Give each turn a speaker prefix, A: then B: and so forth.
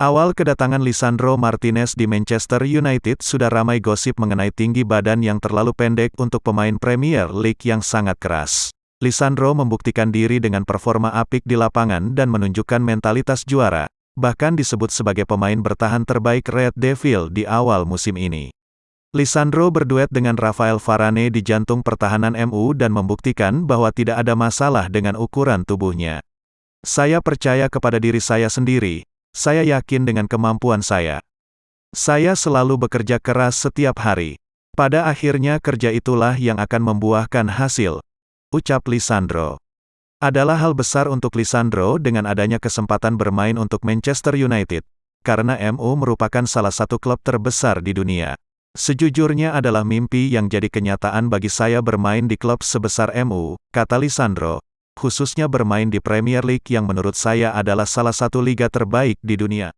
A: Awal kedatangan Lisandro Martinez di Manchester United sudah ramai gosip mengenai tinggi badan yang terlalu pendek untuk pemain Premier League yang sangat keras. Lisandro membuktikan diri dengan performa apik di lapangan dan menunjukkan mentalitas juara, bahkan disebut sebagai pemain bertahan terbaik Red Devil di awal musim ini. Lisandro berduet dengan Rafael Varane di jantung pertahanan MU dan membuktikan bahwa tidak ada masalah dengan ukuran tubuhnya. Saya percaya kepada diri saya sendiri, saya yakin dengan kemampuan saya. Saya selalu bekerja keras setiap hari. Pada akhirnya kerja itulah yang akan membuahkan hasil. Ucap Lisandro. Adalah hal besar untuk Lisandro dengan adanya kesempatan bermain untuk Manchester United, karena MU merupakan salah satu klub terbesar di dunia. Sejujurnya adalah mimpi yang jadi kenyataan bagi saya bermain di klub sebesar MU, kata Lisandro, khususnya bermain di Premier League yang menurut saya adalah salah satu liga terbaik di dunia.